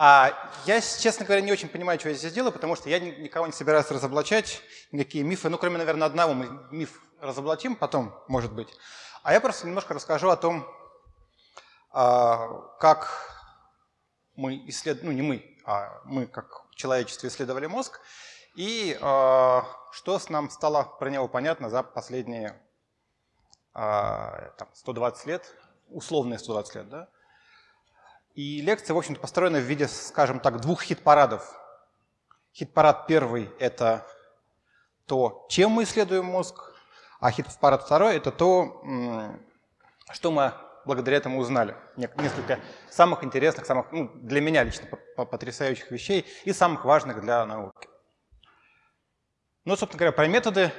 А я, честно говоря, не очень понимаю, что я здесь делаю, потому что я никого не собираюсь разоблачать, никакие мифы, ну, кроме, наверное, одного мы миф разоблачим потом, может быть. А я просто немножко расскажу о том, а, как мы исследуем, ну, не мы, а мы, как человечество, исследовали мозг, и а, что с нам стало про него понятно за последние там, 120 лет, условные 120 лет, да? И лекция, в общем-то, построена в виде, скажем так, двух хит-парадов. Хит-парад первый – это то, чем мы исследуем мозг, а хит-парад второй – это то, что мы благодаря этому узнали. Несколько самых интересных, самых, ну, для меня лично потрясающих вещей и самых важных для науки. Ну, собственно говоря, про методы.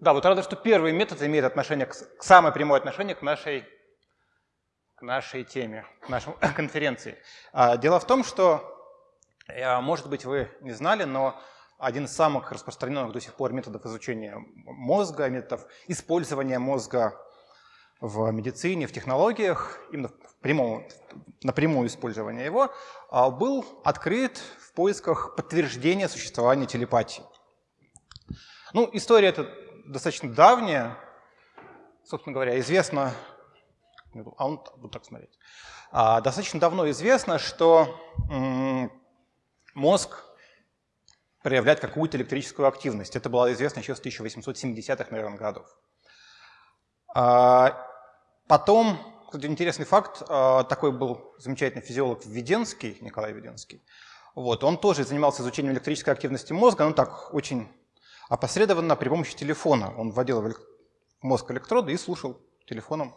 Да, вот рада, что первый метод имеет отношение к, к самое прямое отношение к нашей к нашей теме, к нашей конференции. А, дело в том, что, э, может быть, вы не знали, но один из самых распространенных до сих пор методов изучения мозга, методов использования мозга в медицине, в технологиях, именно в прямом, напрямую использование его, а, был открыт в поисках подтверждения существования телепатии. Ну, история эта достаточно давняя, собственно говоря, известно а он будет так смотреть. А, достаточно давно известно, что мозг проявляет какую-то электрическую активность. Это было известно еще с 1870-х, наверное, годов. А, потом, кстати, интересный факт, а, такой был замечательный физиолог Введенский, Николай Введенский. Вот, он тоже занимался изучением электрической активности мозга, ну так очень опосредованно при помощи телефона. Он вводил в мозг электроды и слушал телефоном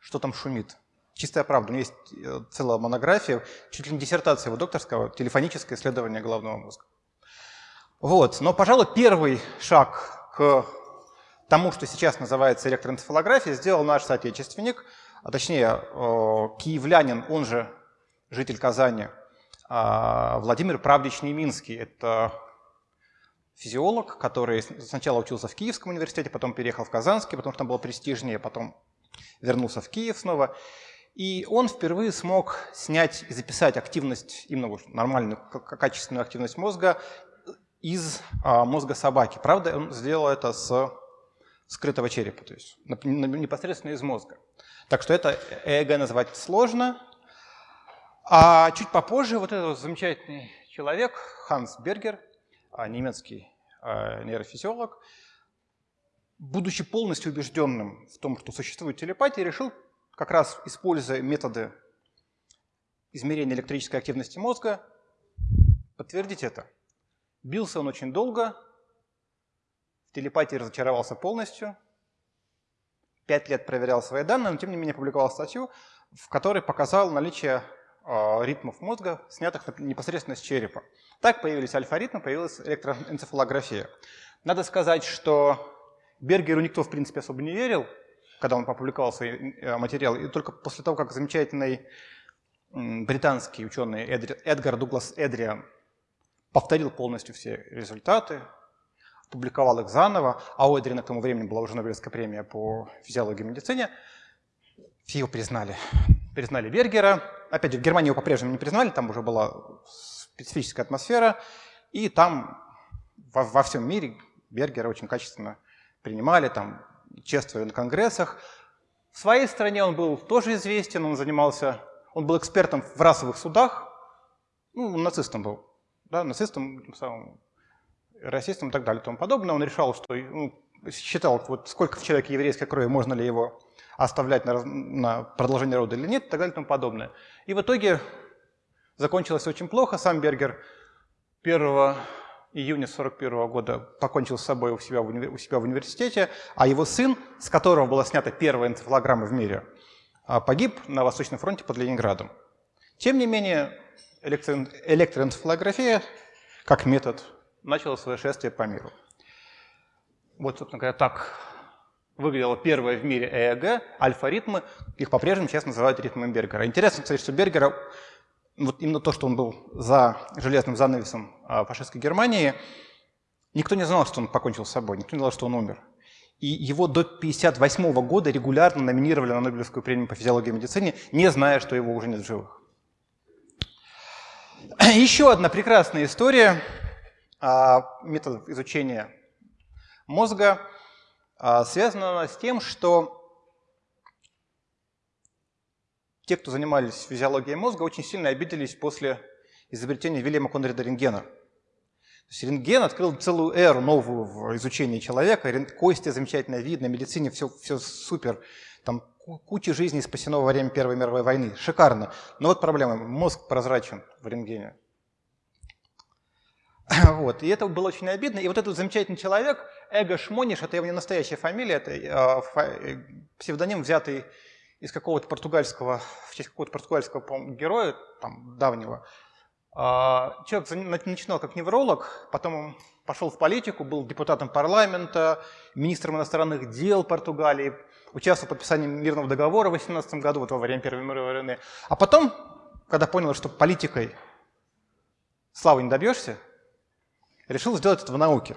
что там шумит. Чистая правда. У меня есть э, целая монография, чуть ли не диссертация его докторского, телефоническое исследование головного мозга. Вот. Но, пожалуй, первый шаг к тому, что сейчас называется электроэнцефалография, сделал наш соотечественник, а точнее э, киевлянин, он же житель Казани, а, Владимир Правдич Неминский. Это физиолог, который сначала учился в Киевском университете, потом переехал в Казанский, потому что там было престижнее, потом вернулся в Киев снова. И он впервые смог снять и записать активность, именно нормальную, качественную активность мозга из а, мозга собаки. Правда, он сделал это с скрытого черепа, то есть непосредственно из мозга. Так что это ЭЭГ назвать сложно. А чуть попозже вот этот замечательный человек, Ханс Бергер, а, немецкий а, нейрофизиолог, будучи полностью убежденным в том, что существует телепатия, решил, как раз используя методы измерения электрической активности мозга, подтвердить это. Бился он очень долго, в телепатии разочаровался полностью, пять лет проверял свои данные, но тем не менее публиковал статью, в которой показал наличие э, ритмов мозга, снятых непосредственно с черепа. Так появились альфа-ритмы, появилась электроэнцефалография. Надо сказать, что Бергеру никто, в принципе, особо не верил, когда он опубликовал свои э, материалы. И только после того, как замечательный британский ученый Эдгар Дуглас Эдриан повторил полностью все результаты, публиковал их заново, а у Эдриана к тому времени была уже Нобелевская премия по физиологии и медицине, все его признали. Признали Бергера. Опять же, в Германии его по-прежнему не признали, там уже была специфическая атмосфера, и там во, во всем мире Бергера очень качественно принимали, там, чествовали на конгрессах. В своей стране он был тоже известен, он занимался, он был экспертом в расовых судах, ну, нацистом был, да, нацистом, самым, расистом и так далее и тому подобное. Он решал, что, ну, считал, вот сколько в человеке еврейской крови, можно ли его оставлять на, на продолжение рода или нет, и так далее и тому подобное. И в итоге закончилось очень плохо. Сам Бергер 1 июня 1941 года покончил с собой у себя, в уни... у себя в университете, а его сын, с которого была снята первая энцефалограмма в мире, а, погиб на Восточном фронте под Ленинградом. Тем не менее, электро... электроэнцефалография как метод начала свое шествие по миру. Вот, собственно говоря, так выглядело первое в мире ЭЭГ, альфа-ритмы. Их по-прежнему сейчас называют ритмами Бергера. Интересно, кстати, что Бергера вот именно то, что он был за железным занавесом а, фашистской Германии, никто не знал, что он покончил с собой, никто не знал, что он умер. И его до 1958 года регулярно номинировали на Нобелевскую премию по физиологии и медицине, не зная, что его уже нет в живых. Еще одна прекрасная история а, методов изучения мозга а, связана с тем, что те, кто занимались физиологией мозга, очень сильно обиделись после изобретения Вильяма Конрида рентгена. То есть рентген открыл целую эру новую в изучении человека. Кости замечательно видно, медицине все, все супер. Там куча жизней спасено во время Первой мировой войны. Шикарно. Но вот проблема. Мозг прозрачен в рентгене. Вот. И это было очень обидно. И вот этот замечательный человек, Эго Шмониш, это его не настоящая фамилия, это э, э, псевдоним, взятый из какого-то португальского, в честь какого-то португальского героя, там, давнего. А, человек начинал как невролог, потом пошел в политику, был депутатом парламента, министром иностранных дел Португалии, участвовал в подписании мирного договора в 18 году, вот во время Первой мировой войны. А потом, когда понял, что политикой славы не добьешься, решил сделать это в науке.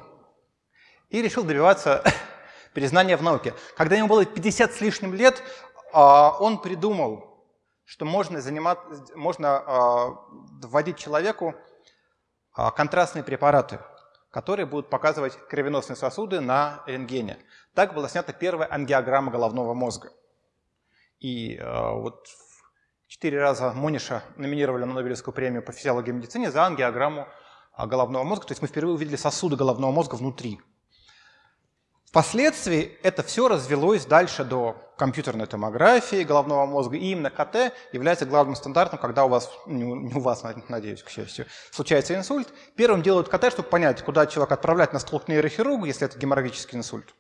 И решил добиваться признания в науке. Когда ему было 50 с лишним лет, он придумал, что можно, занимать, можно а, вводить человеку а, контрастные препараты, которые будут показывать кровеносные сосуды на рентгене. Так была снята первая ангиограмма головного мозга. И вот четыре раза Мониша номинировали на Нобелевскую премию по физиологии и медицине за ангиограмму головного мозга. То есть мы впервые увидели сосуды головного мозга внутри. Впоследствии это все развелось дальше до компьютерной томографии головного мозга, и именно КТ является главным стандартом, когда у вас, не у вас, надеюсь, к счастью, случается инсульт. Первым делают КТ, чтобы понять, куда человека отправлять на стол к нейрохирургу, если это геморрагический инсульт.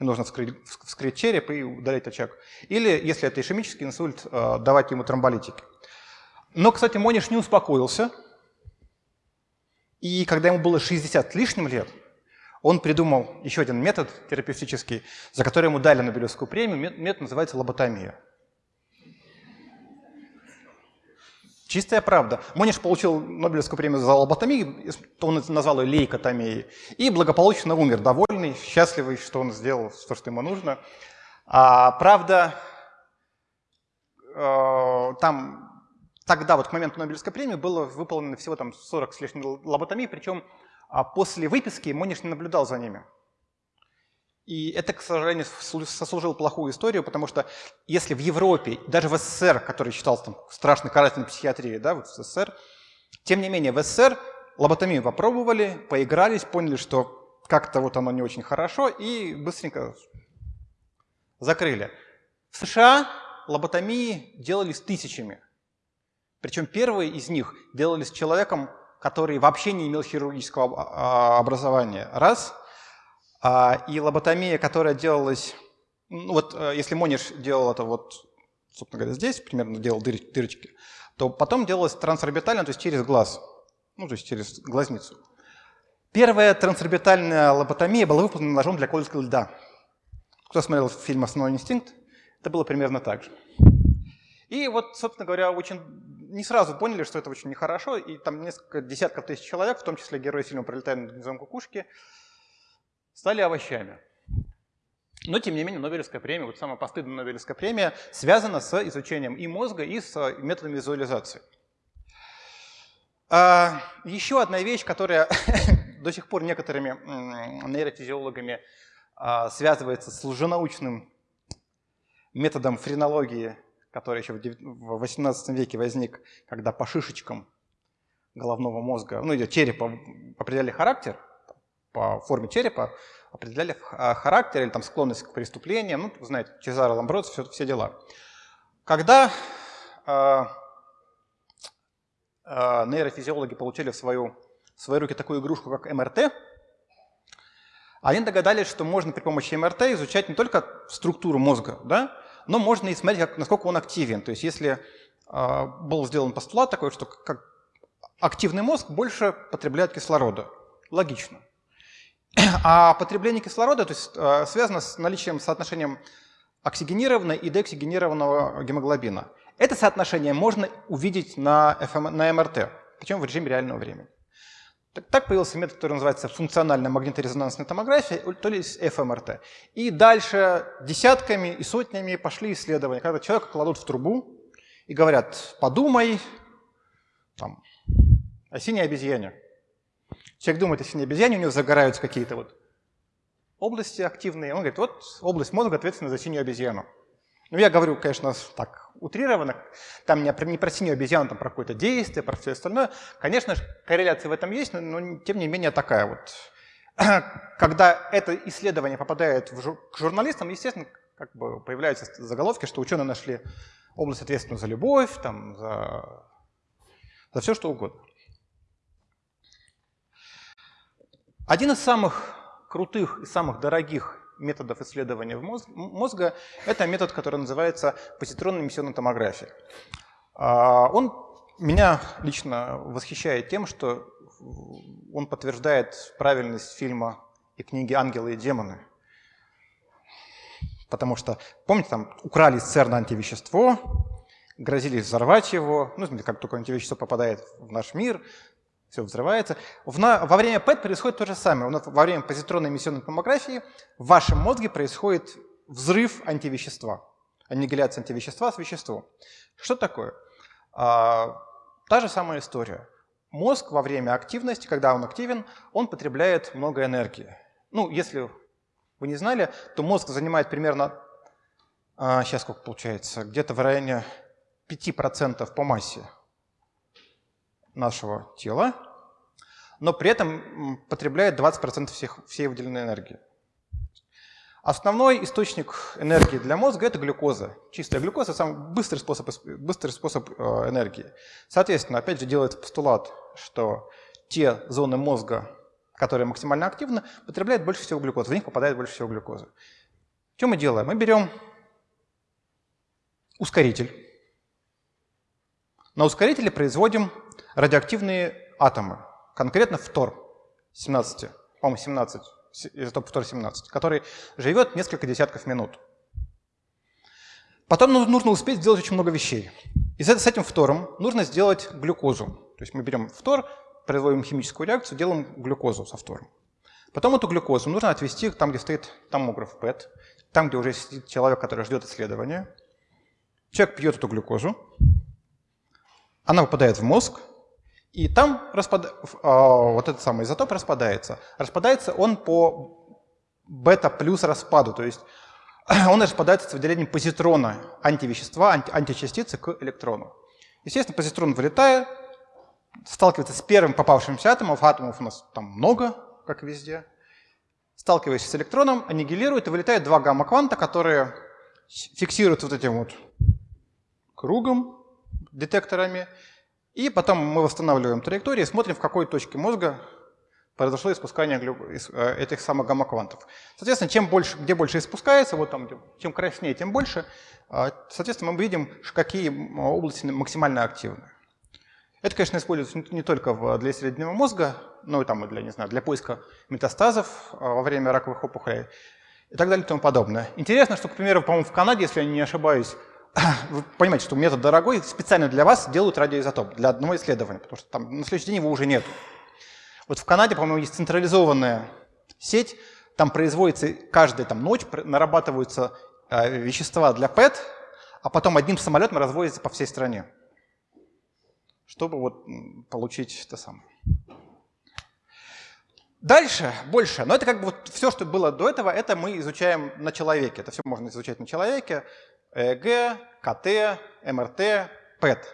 И нужно вскрыть, вскрыть череп и удалить очаг. Или, если это ишемический инсульт, э, давать ему тромболитики. Но, кстати, Мониш не успокоился. И когда ему было 60 лишним лет, он придумал еще один метод терапевтический, за который ему дали Нобелевскую премию. Метод называется лоботомия. Чистая правда. Мониш получил Нобелевскую премию за лоботомию, он назвал ее лейкотомией, и благополучно умер, довольный, счастливый, что он сделал то, что ему нужно. А, правда, э, там тогда, вот к моменту Нобелевской премии, было выполнено всего там 40 с лишним лоботомий, причем а после выписки Мониш не наблюдал за ними. И это, к сожалению, сослужило плохую историю, потому что если в Европе, даже в СССР, который считался там, страшной карательной психиатрией, да, вот в СССР, тем не менее в СССР лоботомию попробовали, поигрались, поняли, что как-то вот оно не очень хорошо, и быстренько закрыли. В США лоботомии делались тысячами. Причем первые из них делались человеком, который вообще не имел хирургического а, образования, раз. А, и лоботомия, которая делалась, ну вот э, если Мониш делал это вот, собственно говоря, здесь, примерно делал дырочки, то потом делалось трансорбитально, то есть через глаз, ну то есть через глазницу. Первая трансорбитальная лоботомия была выполнена ножом для колки льда. Кто смотрел фильм «Основной инстинкт», это было примерно так же. И вот, собственно говоря, очень не сразу поняли, что это очень нехорошо, и там несколько десятков тысяч человек, в том числе герои фильма «Пролетая над гнездом кукушки», стали овощами. Но, тем не менее, Нобелевская премия, вот самая постыдная Нобелевская премия, связана с изучением и мозга, и с методами визуализации. А, еще одна вещь, которая до сих пор некоторыми нейрофизиологами а, связывается с лженаучным методом френологии который еще в 18 веке возник, когда по шишечкам головного мозга, ну или черепа определяли характер, по форме черепа определяли а, характер или там склонность к преступлениям, ну, знаете, Чезаро Ламбродс, все, все дела. Когда э, э, нейрофизиологи получили в, свою, в свои руки такую игрушку, как МРТ, они догадались, что можно при помощи МРТ изучать не только структуру мозга, да, но можно и смотреть, как, насколько он активен. То есть если э, был сделан постулат такой, что как активный мозг больше потребляет кислорода. Логично. А потребление кислорода то есть, э, связано с наличием соотношением оксигенированного и деоксигенированного гемоглобина. Это соотношение можно увидеть на, ФМ, на МРТ, причем в режиме реального времени. Так появился метод, который называется функциональная магниторезонансная томография, то есть ФМРТ. И дальше десятками и сотнями пошли исследования, когда человека кладут в трубу и говорят, подумай, там, о синей обезьяне. Человек думает о синей обезьяне, у него загораются какие-то вот области активные. Он говорит, вот область мозга ответственна за синюю обезьяну. Ну, я говорю, конечно, так утрированно, там не про, не про синюю обезьяну, там про какое-то действие, про все остальное. Конечно же, корреляция в этом есть, но, но тем не менее такая вот. Когда это исследование попадает в жур, к журналистам, естественно, как бы появляются заголовки, что ученые нашли область ответственную за любовь, там, за, за все что угодно. Один из самых крутых и самых дорогих методов исследования мозга – это метод, который называется позитронная эмиссионная томография. А, он меня лично восхищает тем, что он подтверждает правильность фильма и книги «Ангелы и демоны». Потому что, помните, там украли из ЦЕРНа антивещество, грозились взорвать его, ну, как только антивещество попадает в наш мир, все взрывается. во время ПЭТ происходит то же самое. Во время позитронной эмиссионной томографии в вашем мозге происходит взрыв антивещества, аннигиляция антивещества с веществом. Что такое? А, та же самая история. Мозг во время активности, когда он активен, он потребляет много энергии. Ну, если вы не знали, то мозг занимает примерно, а, сейчас сколько получается, где-то в районе 5% по массе нашего тела, но при этом потребляет 20% всех, всей выделенной энергии. Основной источник энергии для мозга – это глюкоза. Чистая глюкоза – самый быстрый способ, быстрый способ э, энергии. Соответственно, опять же, делается постулат, что те зоны мозга, которые максимально активны, потребляют больше всего глюкозы, в них попадает больше всего глюкозы. Что мы делаем? Мы берем ускоритель. На ускорителе производим радиоактивные атомы, конкретно фтор 17, по-моему, 17, изотоп фтор 17, который живет несколько десятков минут. Потом нужно успеть сделать очень много вещей. И с этим фтором нужно сделать глюкозу. То есть мы берем фтор, производим химическую реакцию, делаем глюкозу со фтором. Потом эту глюкозу нужно отвести там, где стоит томограф ПЭТ, там, где уже сидит человек, который ждет исследования. Человек пьет эту глюкозу, она попадает в мозг, и там распад... А, вот этот самый изотоп распадается. Распадается он по бета-плюс распаду, то есть он распадается с выделением позитрона антивещества, анти... античастицы к электрону. Естественно, позитрон вылетает, сталкивается с первым попавшимся атомом, атомов у нас там много, как везде, сталкиваясь с электроном, аннигилирует, и вылетает два гамма-кванта, которые фиксируют вот этим вот кругом, детекторами, и потом мы восстанавливаем траектории смотрим, в какой точке мозга произошло испускание э, этих самых гамма-квантов. Соответственно, чем больше, где больше испускается, вот там, чем краснее, тем больше, а, соответственно, мы видим, какие области максимально активны. Это, конечно, используется не только для исследования мозга, но и там, для, не знаю, для поиска метастазов а, во время раковых опухолей и так далее и тому подобное. Интересно, что, к примеру, по-моему, в Канаде, если я не ошибаюсь, вы понимаете, что метод дорогой, специально для вас делают радиоизотоп, для одного исследования, потому что там на следующий день его уже нет. Вот в Канаде, по-моему, есть централизованная сеть, там производится каждая там, ночь, нарабатываются э, вещества для ПЭТ, а потом одним самолетом разводятся по всей стране, чтобы вот получить это самое. Дальше, больше, но это как бы вот все, что было до этого, это мы изучаем на человеке. Это все можно изучать на человеке. ЭЭГ, КТ, МРТ, ПЭТ.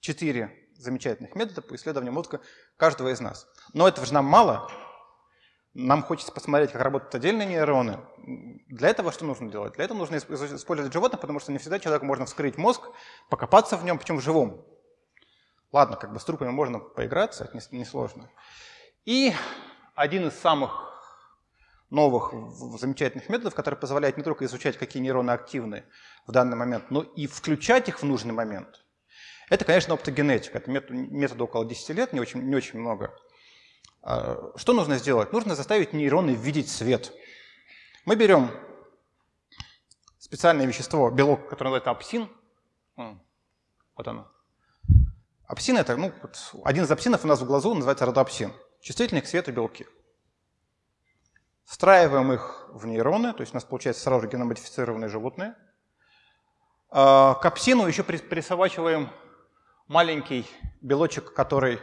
Четыре замечательных метода по исследованию мозга каждого из нас. Но этого же нам мало. Нам хочется посмотреть, как работают отдельные нейроны. Для этого что нужно делать? Для этого нужно использовать животных, потому что не всегда человеку можно вскрыть мозг, покопаться в нем, причем в живом. Ладно, как бы с трупами можно поиграться, это несложно. И один из самых новых замечательных методов, которые позволяют не только изучать, какие нейроны активны в данный момент, но и включать их в нужный момент. Это, конечно, оптогенетика. Это метод, метод около 10 лет, не очень, не очень много. А, что нужно сделать? Нужно заставить нейроны видеть свет. Мы берем специальное вещество, белок, которое называется апсин. Вот оно. Апсин – это ну, один из апсинов у нас в глазу называется родоапсин. Чувствительный к свету белки. Встраиваем их в нейроны, то есть у нас получается сразу же геномодифицированные животные. А, к апсину еще присобачиваем маленький белочек, который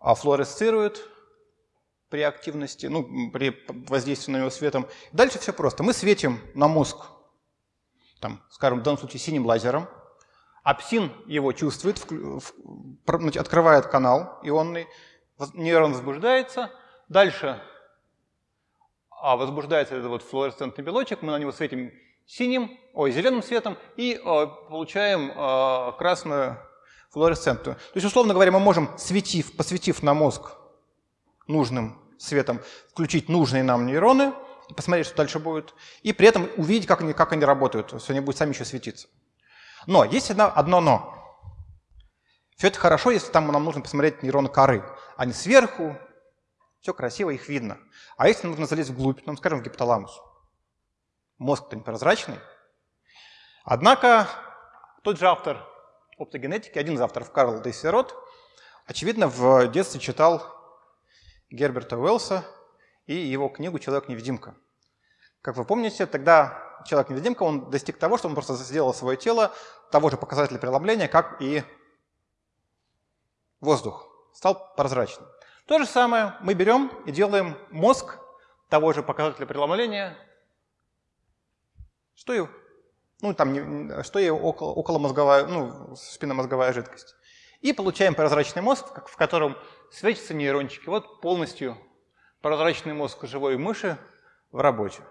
флуоресцирует при активности, ну, при воздействии на него светом. Дальше все просто. Мы светим на мозг, там, скажем, в данном случае синим лазером. Апсин его чувствует, открывает канал ионный, нейрон возбуждается. Дальше а возбуждается этот вот флуоресцентный белочек, мы на него светим синим, ой, зеленым светом и э, получаем э, красную флуоресцентную. То есть, условно говоря, мы можем, светив, посветив на мозг нужным светом, включить нужные нам нейроны, посмотреть, что дальше будет, и при этом увидеть, как они, как они работают, есть они будут сами еще светиться. Но есть одно, одно но. Все это хорошо, если там нам нужно посмотреть нейроны коры. Они сверху, все красиво, их видно. А если нужно залезть вглубь, ну, скажем, в гипоталамус, мозг-то непрозрачный. Однако тот же автор оптогенетики, один из авторов Карл Дейсерот, очевидно, в детстве читал Герберта Уэллса и его книгу «Человек-невидимка». Как вы помните, тогда Человек-невидимка, он достиг того, что он просто сделал свое тело того же показателя преломления, как и воздух, стал прозрачным. То же самое мы берем и делаем мозг того же показателя преломления, что и, ну, там, что и около, околомозговая, ну, спинномозговая жидкость. И получаем прозрачный мозг, в котором светятся нейрончики. Вот полностью прозрачный мозг живой мыши в работе.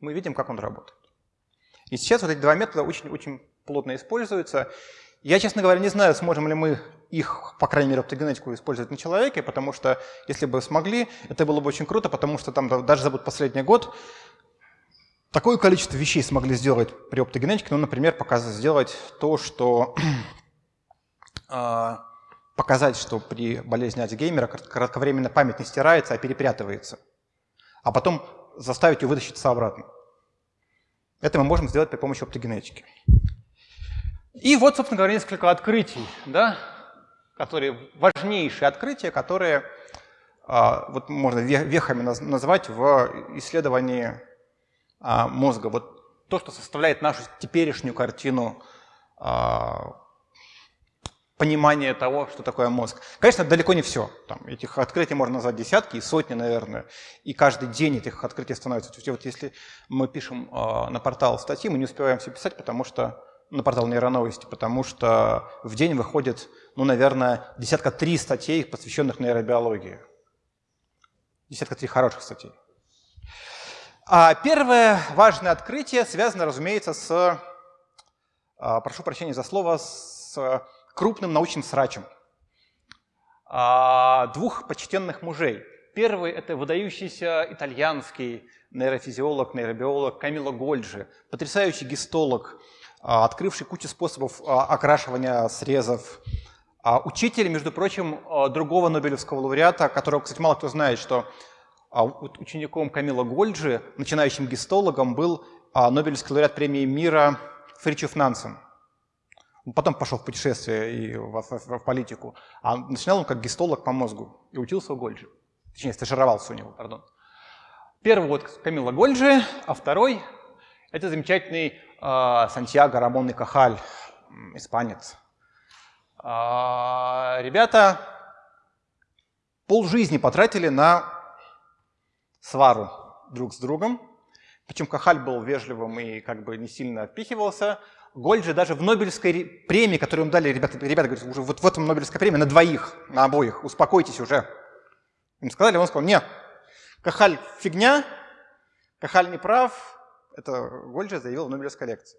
Мы видим, как он работает. И сейчас вот эти два метода очень-очень плотно используются. Я, честно говоря, не знаю, сможем ли мы их, по крайней мере, оптогенетику использовать на человеке, потому что, если бы смогли, это было бы очень круто, потому что там даже за последний год такое количество вещей смогли сделать при оптогенетике, ну, например, показать, сделать то, что а, показать, что при болезни Альцгеймера кратковременно память не стирается, а перепрятывается, а потом заставить ее вытащиться обратно. Это мы можем сделать при помощи оптогенетики. И вот, собственно говоря, несколько открытий, да, которые, важнейшие открытия, которые а, вот можно вехами назвать в исследовании а, мозга. Вот то, что составляет нашу теперешнюю картину а, понимания того, что такое мозг. Конечно, далеко не все. Там, этих открытий можно назвать десятки и сотни, наверное. И каждый день этих открытий становится. То есть вот если мы пишем на портал статьи, мы не успеваем все писать, потому что на портал нейроновости, потому что в день выходит, ну, наверное, десятка три статей, посвященных нейробиологии. Десятка три хороших статей. А первое важное открытие связано, разумеется, с, а, прошу прощения за слово, с крупным научным срачем а, двух почтенных мужей. Первый – это выдающийся итальянский нейрофизиолог, нейробиолог Камило Гольджи, потрясающий гистолог, а, открывший кучу способов окрашивания срезов. А учитель, между прочим, другого Нобелевского лауреата, которого, кстати, мало кто знает, что учеником Камила Гольджи, начинающим гистологом, был Нобелевский лауреат премии мира Фричев Нансен. Он потом пошел в путешествие и в, в, в политику. А начинал он как гистолог по мозгу и учился у Гольджи. Точнее, стажировался у него, пардон. Первый вот Камила Гольджи, а второй – это замечательный а, Сантьяго Рамон и Кахаль, испанец. А, ребята полжизни потратили на свару друг с другом. Причем Кахаль был вежливым и как бы не сильно отпихивался. Голь же даже в Нобелевской премии, которую им дали, ребята, ребята говорят, уже вот в этом Нобелевской премии на двоих, на обоих, успокойтесь уже. Им сказали, он сказал, нет, Кахаль фигня, Кахаль не прав, это Гольджи заявил в Нобелевской лекции,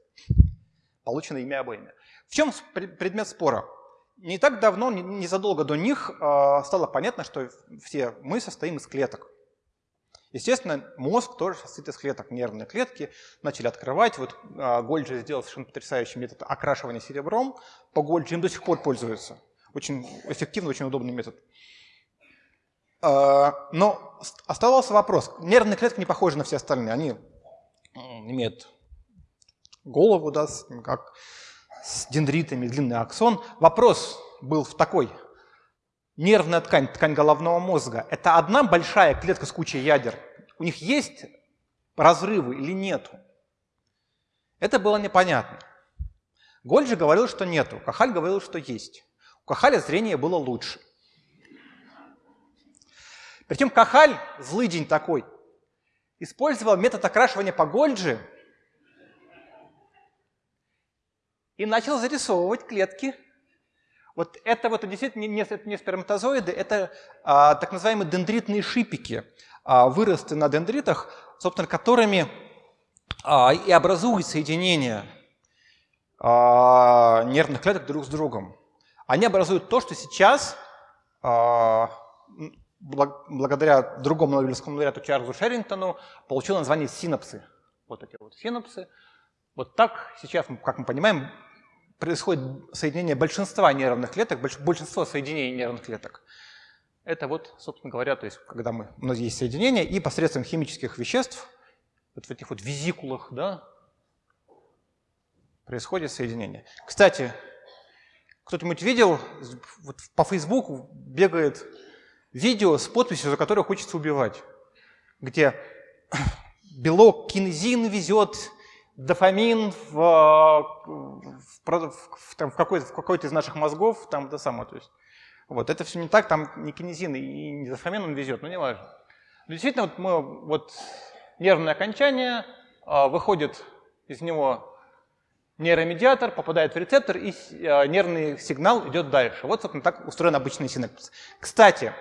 полученной ими обоими. В чем предмет спора? Не так давно, незадолго до них, а, стало понятно, что все мы состоим из клеток. Естественно, мозг тоже состоит из клеток. Нервные клетки начали открывать. Вот а, Гольджи сделал совершенно потрясающий метод окрашивания серебром. По Гольджи им до сих пор пользуются. Очень эффективный, очень удобный метод. А, но оставался вопрос. Нервные клетки не похожи на все остальные. Они имеет голову, да, как с дендритами, длинный аксон. Вопрос был в такой. Нервная ткань, ткань головного мозга – это одна большая клетка с кучей ядер. У них есть разрывы или нету? Это было непонятно. Гольджи говорил, что нету, Кахаль говорил, что есть. У Кахаля зрение было лучше. Причем Кахаль, злый день такой, использовал метод окрашивания по Гольджи и начал зарисовывать клетки. Вот это вот действительно не, сперматозоиды, это а, так называемые дендритные шипики, а, выросты на дендритах, собственно, которыми а, и образуют соединения а, нервных клеток друг с другом. Они образуют то, что сейчас а, благодаря другому Нобелевскому лауреату Чарльзу Шерингтону получил название синапсы. Вот эти вот синапсы. Вот так сейчас, как мы понимаем, происходит соединение большинства нервных клеток, большинство соединений нервных клеток. Это вот, собственно говоря, то есть, когда мы, у нас есть соединение, и посредством химических веществ, вот в этих вот визикулах, да, происходит соединение. Кстати, кто-нибудь видел, вот по Фейсбуку бегает видео с подписью, за которое хочется убивать, где белок кинезин везет дофамин в, в, в, в, какой-то, в какой-то из наших мозгов, там это самое, то есть, вот, это все не так, там не кинезин и не дофамин он везет, но не важно. Но действительно, вот, мы, вот нервное окончание, а, выходит из него нейромедиатор, попадает в рецептор, и а, нервный сигнал идет дальше. Вот, собственно, так устроен обычный синапс. Кстати,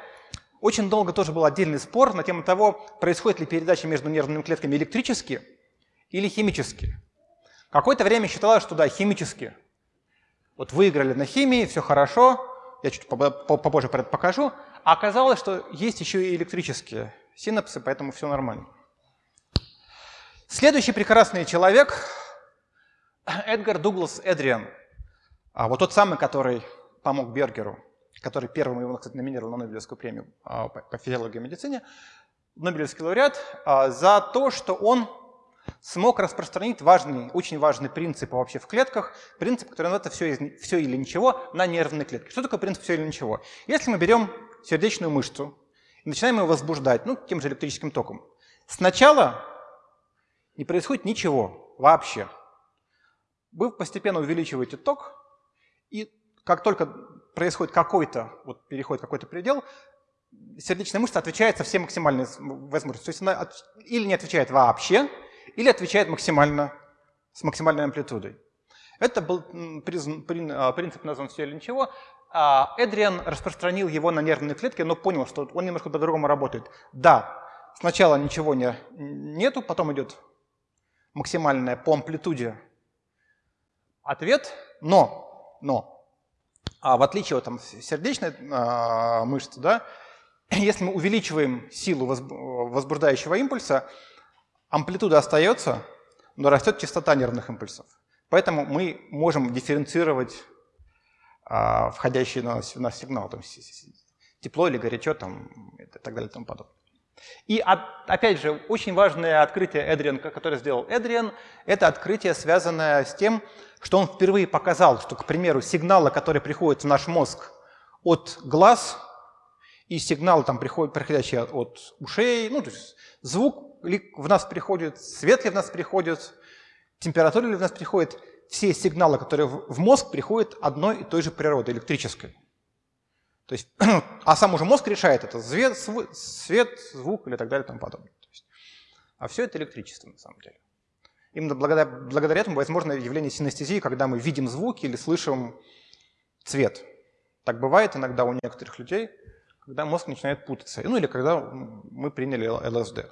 очень долго тоже был отдельный спор на тему того, происходит ли передача между нервными клетками электрически или химически. Какое-то время считалось, что да, химически. Вот выиграли на химии, все хорошо, я чуть попозже покажу. А оказалось, что есть еще и электрические синапсы, поэтому все нормально. Следующий прекрасный человек – Эдгар Дуглас Эдриан. А вот тот самый, который помог Бергеру который первым его, кстати, номинировал на Нобелевскую премию а, по физиологии и медицине, Нобелевский лауреат, а, за то, что он смог распространить важный, очень важный принцип вообще в клетках, принцип, который называется все, все или ничего на нервные клетки. Что такое принцип все или ничего? Если мы берем сердечную мышцу и начинаем ее возбуждать, ну, тем же электрическим током, сначала не происходит ничего вообще. Вы постепенно увеличиваете ток, и как только происходит какой-то, вот переходит какой-то предел, сердечная мышца отвечает со всей максимальной возможностью. То есть она или не отвечает вообще, или отвечает максимально, с максимальной амплитудой. Это был а, принцип назван «все или ничего». А Эдриан распространил его на нервные клетки, но понял, что он немножко по-другому работает. Да, сначала ничего не, нету, потом идет максимальная по амплитуде ответ, но, но а в отличие от там, сердечной а, мышцы, да, если мы увеличиваем силу возбуждающего импульса, амплитуда остается, но растет частота нервных импульсов. Поэтому мы можем дифференцировать а, входящий на нас, сигнал, там, тепло или горячо там, и так далее и тому подобное. И опять же, очень важное открытие Эдриан, которое сделал Эдриан, это открытие, связанное с тем, что он впервые показал, что, к примеру, сигналы, которые приходят в наш мозг от глаз, и сигналы, там, приходят, приходящие от ушей, ну, то есть звук ли в нас приходит, свет ли в нас приходит, температура ли в нас приходит, все сигналы, которые в мозг приходят одной и той же природы, электрической. То есть, а сам уже мозг решает это свет, свет звук или так далее и тому подобное. То есть, а все это электричество на самом деле. Именно благодаря, благодаря этому возможно явление синестезии, когда мы видим звуки или слышим цвет. Так бывает иногда у некоторых людей, когда мозг начинает путаться. Ну или когда мы приняли ЛСД.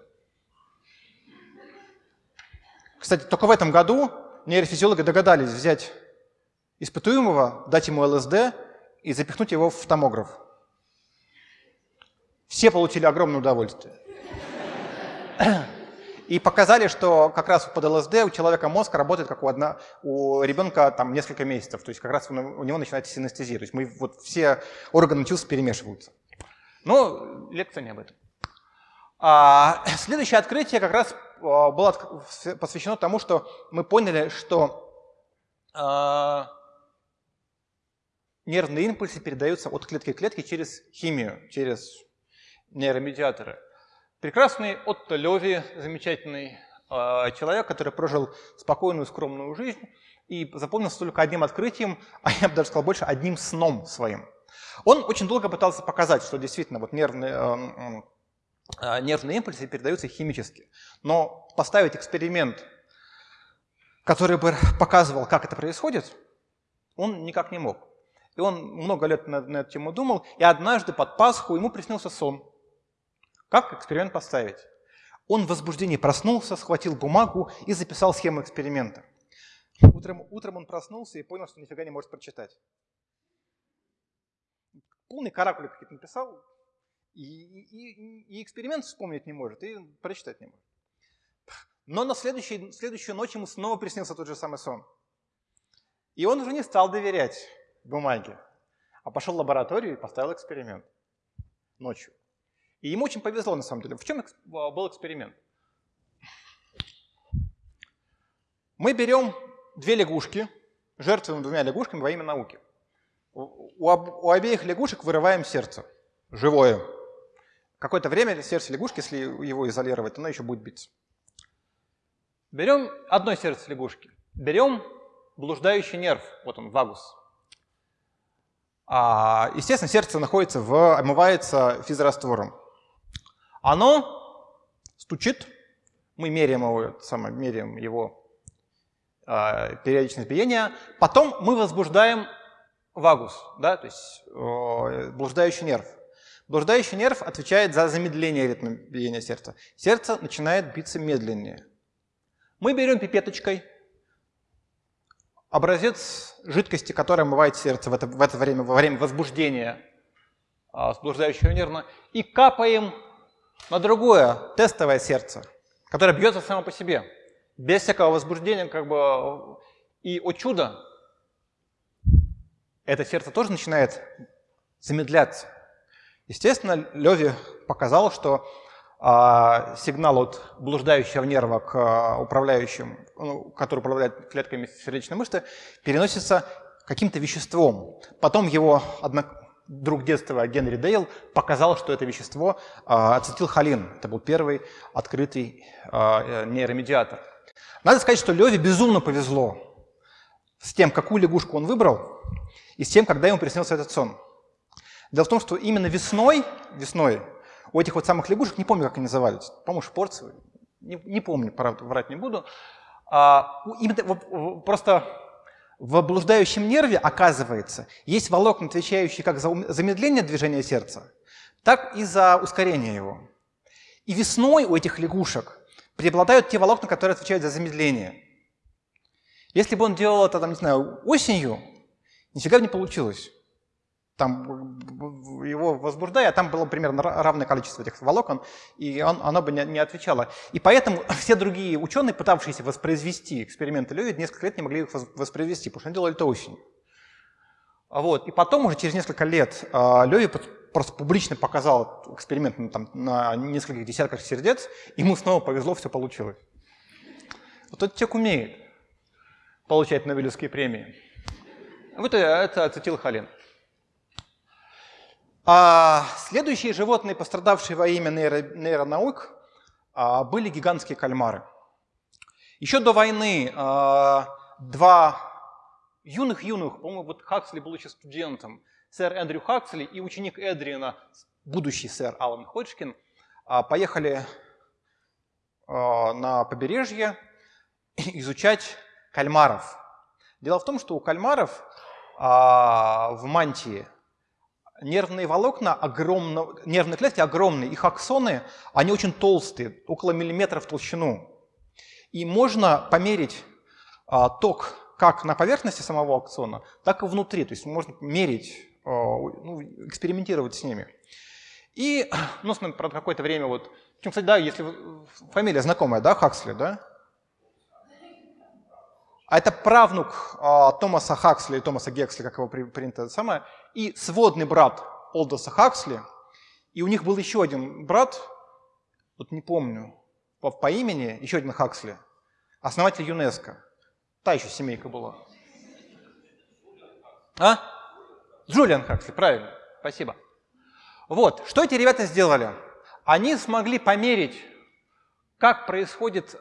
Кстати, только в этом году нейрофизиологи догадались взять испытуемого, дать ему ЛСД и запихнуть его в томограф. Все получили огромное удовольствие. И показали, что как раз под ЛСД у человека мозг работает как у, одна, у ребенка там несколько месяцев. То есть как раз у него начинается синестезия. То есть мы, вот все органы чувств перемешиваются. Но лекция не об этом. А, следующее открытие как раз а, было посвящено тому, что мы поняли, что а, нервные импульсы передаются от клетки к клетке через химию, через нейромедиаторы. Прекрасный Отто Леви, замечательный человек, который прожил спокойную, скромную жизнь и запомнился только одним открытием, а я бы даже сказал больше, одним сном своим. Он очень долго пытался показать, что действительно вот нервные, нервные импульсы передаются химически. Но поставить эксперимент, который бы показывал, как это происходит, он никак не мог. И он много лет на, на эту тему думал, и однажды под Пасху ему приснился сон. Как эксперимент поставить? Он в возбуждении проснулся, схватил бумагу и записал схему эксперимента. Утром, утром он проснулся и понял, что нифига не может прочитать. Полный каракули какие-то написал, и, и, и эксперимент вспомнить не может, и прочитать не может. Но на следующую ночь ему снова приснился тот же самый сон. И он уже не стал доверять бумаге, а пошел в лабораторию и поставил эксперимент ночью. И ему очень повезло на самом деле. В чем был эксперимент? Мы берем две лягушки, жертвуем двумя лягушками во имя науки. У, у обеих лягушек вырываем сердце, живое. Какое-то время сердце лягушки, если его изолировать, оно еще будет биться. Берем одно сердце лягушки, берем блуждающий нерв, вот он, вагус. А, естественно, сердце находится в, омывается физраствором. Оно стучит, мы меряем его, самое, меряем его э, периодичность биения, потом мы возбуждаем вагус, да, то есть э, блуждающий нерв. Блуждающий нерв отвечает за замедление ритма биения сердца. Сердце начинает биться медленнее. Мы берем пипеточкой образец жидкости, которая омывает сердце в это, в это время, во время возбуждения э, блуждающего нерва, и капаем на другое тестовое сердце, которое бьется само по себе, без всякого возбуждения, как бы, и о чудо, это сердце тоже начинает замедляться. Естественно, Леви показал, что а, сигнал от блуждающего нерва к а, управляющим, ну, который управляет клетками сердечной мышцы, переносится каким-то веществом. Потом его одно, друг детства Генри Дейл показал, что это вещество а, ацетилхолин. Это был первый открытый а, нейромедиатор. Надо сказать, что Леве безумно повезло с тем, какую лягушку он выбрал, и с тем, когда ему приснился этот сон. Дело в том, что именно весной, весной у этих вот самых лягушек, не помню, как они назывались, по-моему, шпорцы, не, не помню, правда, врать не буду, а, именно, просто в блуждающем нерве, оказывается, есть волокна, отвечающие как за замедление движения сердца, так и за ускорение его. И весной у этих лягушек преобладают те волокна, которые отвечают за замедление. Если бы он делал это, там, не знаю, осенью, нифига бы не получилось там его возбуждая, там было примерно равное количество этих волокон, и он, оно бы не, не отвечало. И поэтому все другие ученые, пытавшиеся воспроизвести эксперименты Леви, несколько лет не могли их воспроизвести, потому что они делали это осенью. Вот. И потом, уже через несколько лет, а, Леви просто публично показал эксперимент ну, там, на нескольких десятках сердец, ему снова повезло, все получилось. Вот этот человек умеет получать Нобелевские премии. Вот это ацетилхолин. А следующие животные, пострадавшие во имя нейро, нейронаук, а, были гигантские кальмары. Еще до войны а, два юных-юных, по-моему, вот Хаксли был еще студентом, сэр Эндрю Хаксли и ученик Эдриана, будущий сэр Алан Ходжкин, а, поехали на побережье изучать кальмаров. Дело в том, что у кальмаров в мантии нервные волокна огромно, нервные клетки огромные, их аксоны, они очень толстые, около миллиметра в толщину. И можно померить а, ток как на поверхности самого аксона, так и внутри. То есть можно мерить, а, ну, экспериментировать с ними. И, ну, правда, какое-то время вот, причем, кстати, да, если фамилия знакомая, да, Хаксли, да? А это правнук а, Томаса Хаксли, Томаса Гексли, как его принято самое, и сводный брат Олдоса Хаксли. И у них был еще один брат, вот не помню по, по имени, еще один Хаксли, основатель ЮНЕСКО. Та еще семейка была. А? Джулиан Хаксли, правильно, спасибо. Вот, что эти ребята сделали? Они смогли померить, как происходит э,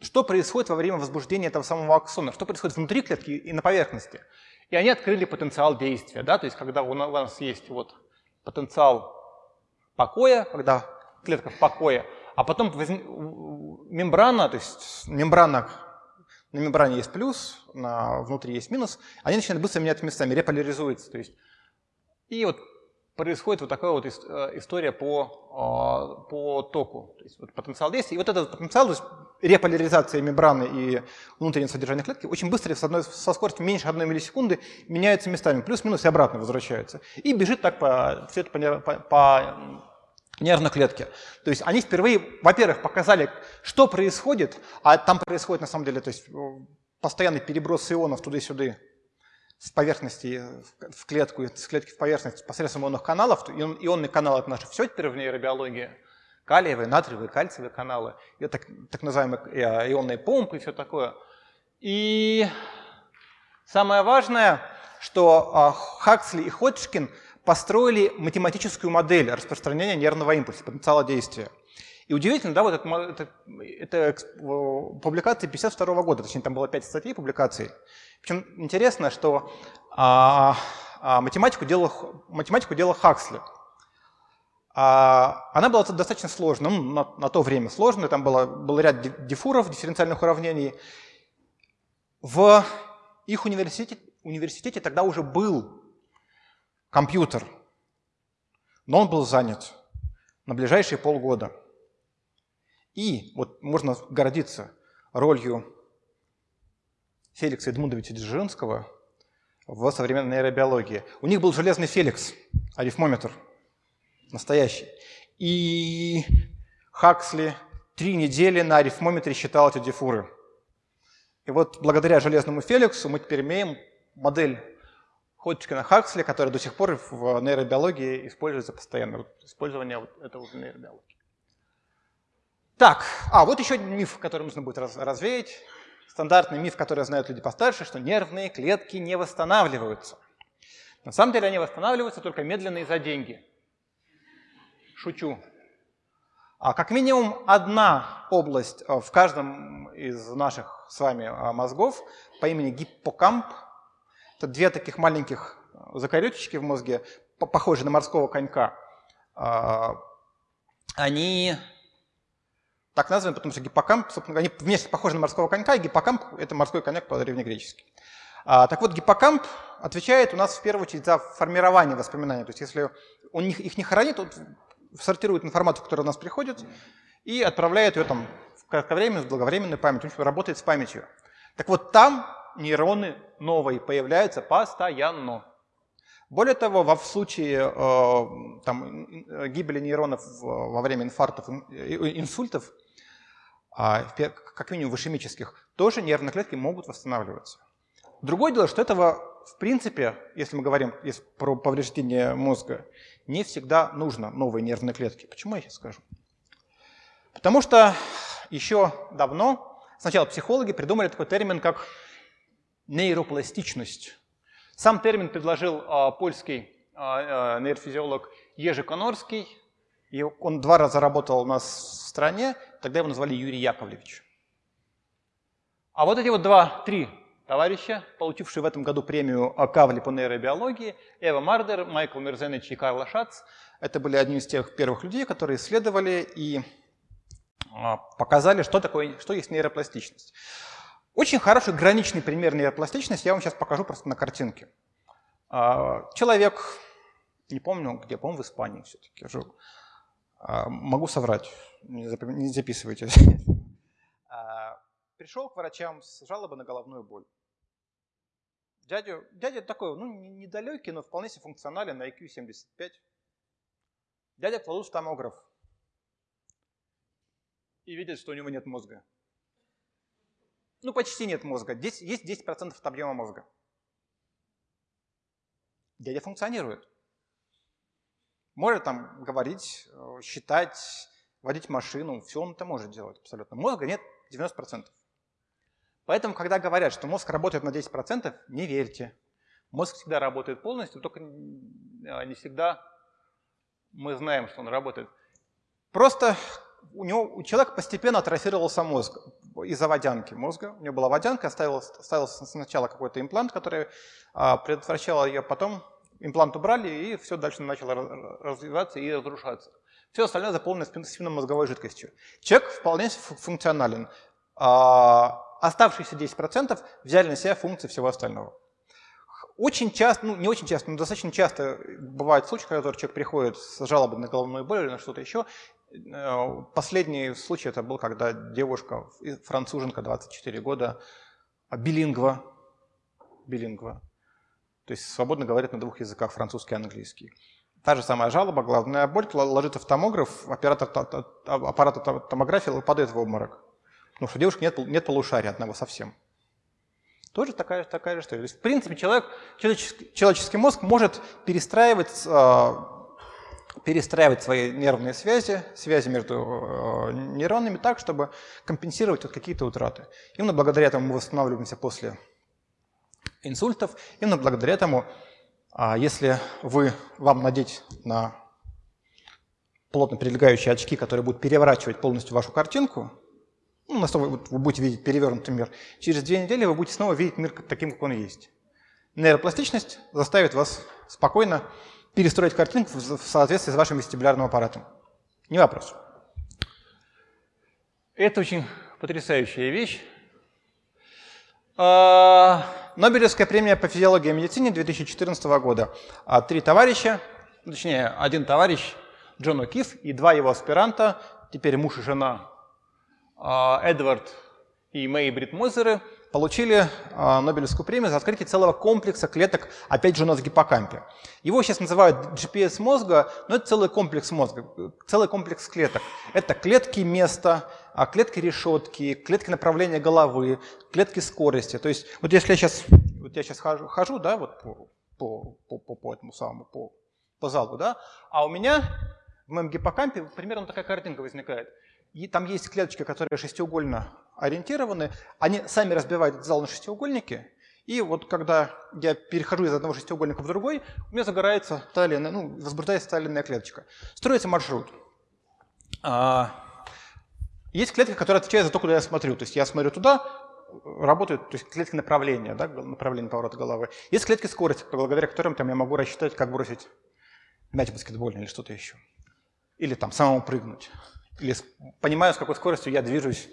что происходит во время возбуждения этого самого аксона, что происходит внутри клетки и на поверхности. И они открыли потенциал действия. Да? То есть когда у нас есть вот потенциал покоя, когда клетка в покое, а потом мембрана, то есть мембрана, на мембране есть плюс, на, внутри есть минус, они начинают быстро меняться местами, реполяризуются. То есть, и вот происходит вот такая вот э, история по, а, по току. То есть вот потенциал действия. И вот этот потенциал, то есть реполяризация мембраны и внутреннего содержания клетки очень быстро, с одной, со скоростью меньше одной миллисекунды, меняются местами. Плюс-минус и обратно возвращаются. И бежит так по, все это по, по, по нервной клетке. То есть они впервые, во-первых, показали, что происходит, а там происходит на самом деле то есть, постоянный переброс ионов туда-сюда с поверхности в клетку, с клетки в поверхность посредством ионных каналов. Ионные каналы – это наше все теперь в нейробиологии. Калиевые, натриевые, кальциевые каналы. Это так, так называемые э, ионные помпы и все такое. И самое важное, что а, Хаксли и Ходжкин построили математическую модель распространения нервного импульса, потенциала действия. И удивительно, да, вот это, это, это публикация 52 года, точнее там было 5 статей публикаций. Причем интересно, что а, а, математику, делал, математику делал Хаксли. А, она была достаточно сложной, ну, на, на то время сложной, там было, был ряд дифуров, дифференциальных уравнений. В их университете, университете тогда уже был компьютер, но он был занят на ближайшие полгода. И вот можно гордиться ролью Феликса Эдмундовича Дзержинского в современной нейробиологии. У них был железный Феликс, арифмометр, настоящий. И Хаксли три недели на арифмометре считал эти дифуры. И вот благодаря железному Феликсу мы теперь имеем модель Ходжкина Хаксли, которая до сих пор в нейробиологии используется постоянно. Использование этого в нейробиологии. Так, а вот еще один миф, который нужно будет развеять. Стандартный миф, который знают люди постарше, что нервные клетки не восстанавливаются. На самом деле они восстанавливаются только медленно и за деньги. Шучу. А как минимум одна область э, в каждом из наших с вами э, мозгов по имени гиппокамп, это две таких маленьких э, закорючечки в мозге, похожие на морского конька, они так названы, потому что гиппокамп, собственно, они вместе похожи на морского конька, и гиппокамп – это морской коньяк по-древнегречески. А, так вот, гиппокамп отвечает у нас в первую очередь за формирование воспоминаний. То есть если он их не хранит, он сортирует информацию, которая у нас приходит, и отправляет ее там в кратковременную, в долговременную память, он работает с памятью. Так вот, там нейроны новые появляются постоянно. Более того, во, в случае э, там, гибели нейронов во время инфарктов, инсультов, а, как минимум в ишемических, тоже нервные клетки могут восстанавливаться. Другое дело, что этого, в принципе, если мы говорим про повреждение мозга, не всегда нужно новые нервные клетки. Почему я сейчас скажу? Потому что еще давно сначала психологи придумали такой термин, как нейропластичность. Сам термин предложил а, польский а, а, нейрофизиолог Ежи Конорский, и он два раза работал у нас в стране, тогда его назвали Юрий Яковлевич. А вот эти вот два-три товарища, получившие в этом году премию Кавли по нейробиологии, Эва Мардер, Майкл Мерзенович и Карл Шац, это были одни из тех первых людей, которые исследовали и а, показали, что, такое, что есть нейропластичность. Очень хороший граничный пример нейропластичности я вам сейчас покажу просто на картинке. А, человек, не помню где, по-моему, в Испании все-таки жил, могу соврать, не записывайте. А, пришел к врачам с жалобой на головную боль. Дядя, дядя такой, ну, недалекий, но вполне себе функционален, на IQ 75. Дядя кладут в томограф и видит, что у него нет мозга. Ну, почти нет мозга. Здесь есть 10% от объема мозга. Дядя функционирует может там говорить, э, считать, водить машину, все он это может делать абсолютно. Мозга нет 90%. Поэтому, когда говорят, что мозг работает на 10%, не верьте. Мозг всегда работает полностью, только а, не всегда мы знаем, что он работает. Просто у, него, у человека постепенно атрофировался мозг из-за водянки мозга. У него была водянка, ставился, сначала какой-то имплант, который а, предотвращал ее, потом имплант убрали, и все дальше начало развиваться и разрушаться. Все остальное заполнено спинномозговой жидкостью. Человек вполне функционален. А оставшиеся 10% взяли на себя функции всего остального. Очень часто, ну не очень часто, но достаточно часто бывают случаи, когда человек приходит с жалобой на головную боль или на что-то еще. Э, последний случай это был, когда девушка, француженка, 24 года, билингва, билингва, то есть свободно говорит на двух языках, французский и английский. Та же самая жалоба, главная боль, ложится в томограф, оператор аппарата томографии падает в обморок. Потому что у девушки нет, нет полушария одного совсем. Тоже такая, такая же история. То есть, в принципе, человек, человеческий, человеческий мозг может перестраивать, э, перестраивать свои нервные связи, связи между э, нейронами так, чтобы компенсировать вот какие-то утраты. Именно благодаря этому мы восстанавливаемся после инсультов. Именно благодаря этому, э, если вы, вам надеть на плотно прилегающие очки, которые будут переворачивать полностью вашу картинку, ну, на вы, вы будете видеть перевернутый мир, через две недели вы будете снова видеть мир таким, как он есть. Нейропластичность заставит вас спокойно перестроить картинку в соответствии с вашим вестибулярным аппаратом. Не вопрос. Это очень потрясающая вещь. А, Нобелевская премия по физиологии и медицине 2014 года. А, три товарища, точнее, один товарищ, Джон О'Кифф, и два его аспиранта, теперь муж и жена а, Эдвард и Мэй Брит Мозеры получили а, Нобелевскую премию за открытие целого комплекса клеток, опять же, у нас в гиппокампе. Его сейчас называют GPS мозга, но это целый комплекс мозга, целый комплекс клеток. Это клетки места, а, клетки решетки, клетки направления головы, клетки скорости. То есть вот если я сейчас, вот я сейчас хожу, хожу да, вот по, по, по, по этому самому, по, по залу, да, а у меня в моем гиппокампе примерно такая картинка возникает – и там есть клеточки, которые шестиугольно ориентированы, они сами разбивают этот зал на шестиугольники, и вот когда я перехожу из одного шестиугольника в другой, у меня загорается та или иная, ну, возбуждается та или иная клеточка. Строится маршрут. А, есть клетки, которые отвечают за то, куда я смотрю. То есть я смотрю туда, работают, то есть клетки направления, да, направления поворота головы. Есть клетки скорости, благодаря которым там, я могу рассчитать, как бросить мяч баскетбольный или что-то еще. Или там самому прыгнуть или понимаю, с какой скоростью я движусь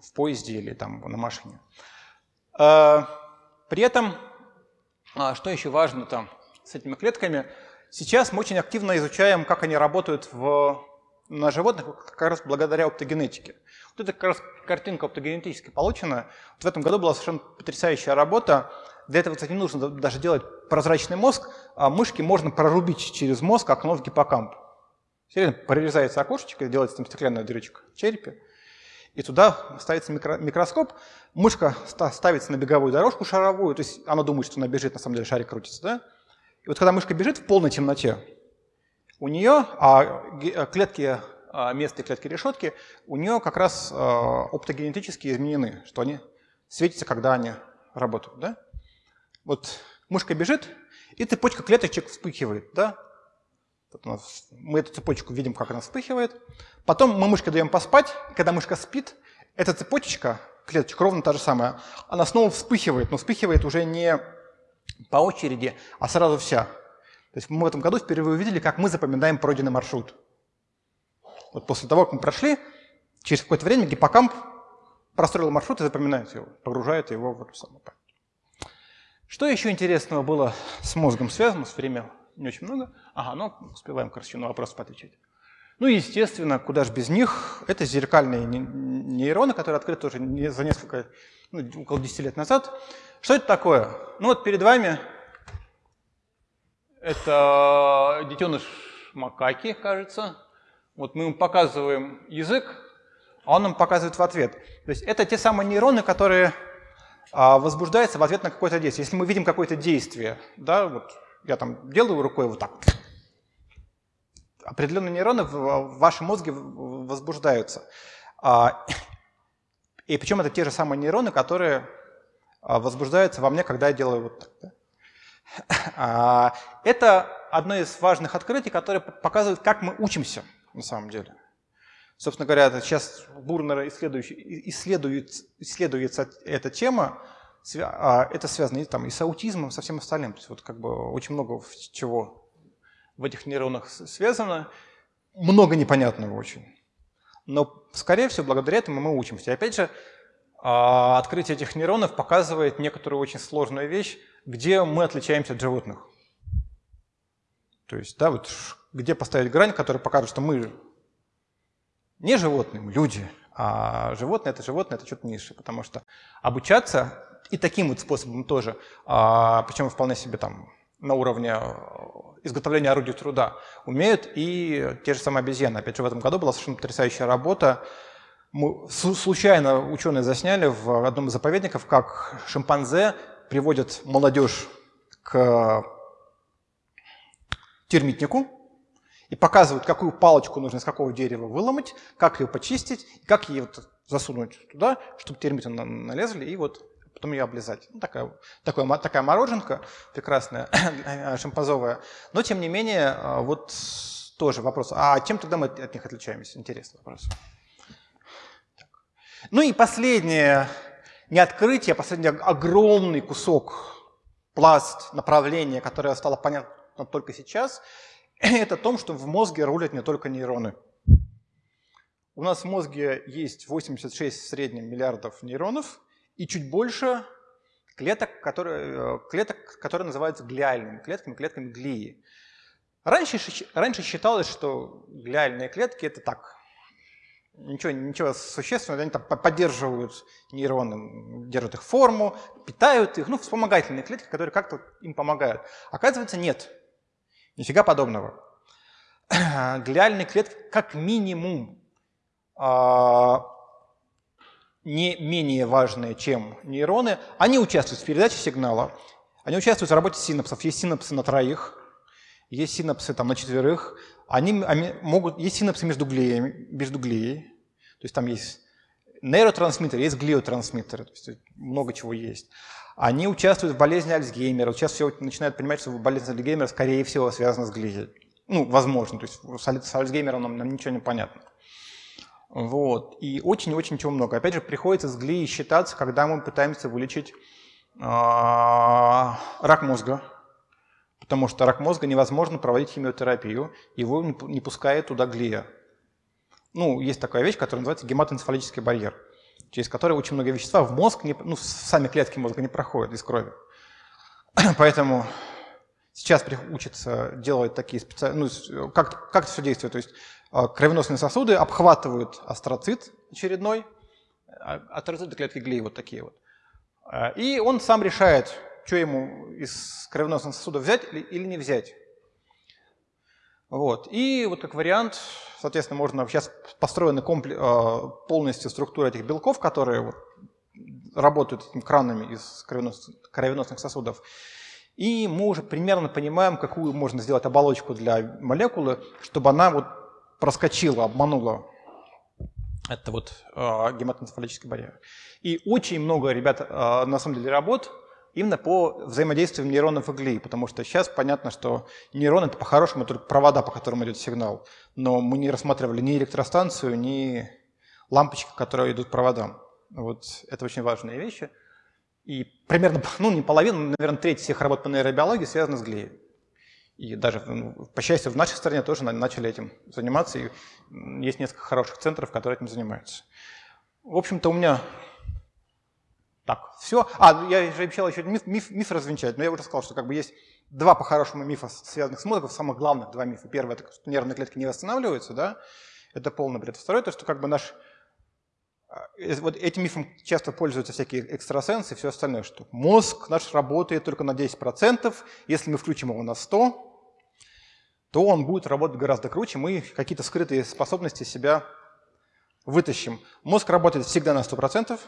в поезде или там на машине. А, при этом, а, что еще важно там с этими клетками, сейчас мы очень активно изучаем, как они работают в, на животных как раз благодаря оптогенетике. Вот эта как раз картинка оптогенетически получена. Вот в этом году была совершенно потрясающая работа. Для этого, кстати, не нужно даже делать прозрачный мозг, а мышки можно прорубить через мозг окно в гиппокамп. Серьезно, прорезается окошечко, делается там стеклянная дырочка в черепе, и туда ставится микро, микроскоп, мышка ставится на беговую дорожку шаровую, то есть она думает, что она бежит, на самом деле шарик крутится, да? И вот когда мышка бежит в полной темноте, у нее, а, а клетки а, места клетки решетки, у нее как раз а, оптогенетически изменены, что они светятся, когда они работают, да? Вот мышка бежит, и цепочка клеточек вспыхивает, да? Мы эту цепочку видим, как она вспыхивает. Потом мы мышке даем поспать. Когда мышка спит, эта цепочка, клеточка ровно та же самая, она снова вспыхивает, но вспыхивает уже не по очереди, а сразу вся. То есть мы в этом году впервые увидели, как мы запоминаем пройденный маршрут. Вот после того, как мы прошли, через какое-то время гиппокамп простроил маршрут и запоминает его, погружает его в эту самую память. Что еще интересного было с мозгом связано с время не очень много. Ага, ну, успеваем, короче, на вопрос поотвечать. Ну, естественно, куда же без них, это зеркальные нейроны, которые открыты уже за несколько, ну, около 10 лет назад. Что это такое? Ну, вот перед вами это детеныш макаки, кажется. Вот мы ему показываем язык, а он нам показывает в ответ. То есть это те самые нейроны, которые а, возбуждаются в ответ на какое-то действие. Если мы видим какое-то действие, да, вот я там делаю рукой вот так. Определенные нейроны в вашем мозге возбуждаются. А, и причем это те же самые нейроны, которые а, возбуждаются во мне, когда я делаю вот так. А, это одно из важных открытий, которое показывает, как мы учимся на самом деле. Собственно говоря, сейчас бурно исследует, исследуется эта тема. А, это связано и, там, и с аутизмом, со всем остальным. То есть вот как бы очень много чего в этих нейронах связано, много непонятного очень. Но, скорее всего, благодаря этому мы учимся. И опять же, а, открытие этих нейронов показывает некоторую очень сложную вещь, где мы отличаемся от животных. То есть, да, вот где поставить грань, которая покажет, что мы не животные, мы люди, а животное – это животное, это что-то низшее. Потому что обучаться и таким вот способом тоже, а, причем вполне себе там на уровне э, изготовления орудий труда умеют и те же самые обезьяны. Опять же, в этом году была совершенно потрясающая работа. Мы, случайно ученые засняли в одном из заповедников, как шимпанзе приводят молодежь к термитнику и показывают, какую палочку нужно из какого дерева выломать, как ее почистить, как ее вот засунуть туда, чтобы термиты налезли, и вот потом ее облизать. Ну, такая, такая, такая мороженка прекрасная, шимпазовая. Но, тем не менее, а, вот тоже вопрос. А чем тогда мы от них отличаемся? Интересный вопрос. Ну и последнее, не открытие, а последний огромный кусок, пласт, направление, которое стало понятно только сейчас, это о том, что в мозге рулят не только нейроны. У нас в мозге есть 86 в среднем миллиардов нейронов, и чуть больше клеток, которые, э, клеток, которые называются глиальными клетками, клетками глии. Раньше, раньше считалось, что глиальные клетки – это так, ничего, ничего существенного, они там поддерживают нейроны, держат их форму, питают их, ну, вспомогательные клетки, которые как-то им помогают. Оказывается, нет, нифига подобного. Глиальные клетки как минимум а, не менее важные, чем нейроны, они участвуют в передаче сигнала, они участвуют в работе синапсов. Есть синапсы на троих, есть синапсы там, на четверых, они, они могут, есть синапсы между глеями, между глеей, то есть там есть нейротрансмиттеры, есть глиотрансмиттеры, то есть много чего есть. Они участвуют в болезни Альцгеймера. Сейчас все начинают понимать, что болезнь Альцгеймера, скорее всего, связана с глией. Ну, возможно, то есть с Альцгеймером нам, нам ничего не понятно. Вот. И очень-очень чего много. Опять же, приходится с глией считаться, когда мы пытаемся вылечить э, рак мозга. Потому что рак мозга невозможно проводить химиотерапию, его не, пускает туда глия. Ну, есть такая вещь, которая называется гематоэнцефалический барьер, через который очень много вещества в мозг, не, ну, сами клетки мозга не проходят из крови. Поэтому сейчас учатся делать такие специальные, ну, как, как это все действует. То есть а, кровеносные сосуды обхватывают астроцит очередной, а, астроциты клетки глии вот такие вот. А, и он сам решает, что ему из кровеносных сосудов взять или не взять. Вот. И вот как вариант, соответственно, можно сейчас построена полностью структура этих белков, которые вот работают этими кранами из кровеносных сосудов. И мы уже примерно понимаем, какую можно сделать оболочку для молекулы, чтобы она вот проскочила, обманула. Это вот э, гематоэнцефалический барьер. И очень много ребят, э, на самом деле, работ именно по взаимодействию нейронов и глии, потому что сейчас понятно, что нейрон это по-хорошему только провода, по которым идет сигнал. Но мы не рассматривали ни электростанцию, ни лампочки, которые идут проводам. Вот это очень важные вещи. И примерно, ну не половина, наверное, треть всех работ по нейробиологии связана с глией. И даже, ну, по счастью, в нашей стране тоже начали этим заниматься, и есть несколько хороших центров, которые этим занимаются. В общем-то, у меня так, все. А, я же обещал еще миф, миф, миф развенчать, но я уже сказал, что как бы есть два по-хорошему мифа, связанных с мозгом, самых главных два мифа. Первый – это что нервные клетки не восстанавливаются, да, это полный бред. Второй – это что как бы наш вот этим мифом часто пользуются всякие экстрасенсы и все остальное, что мозг наш работает только на 10%, если мы включим его на 100%, то он будет работать гораздо круче, мы какие-то скрытые способности себя вытащим. Мозг работает всегда на 100%,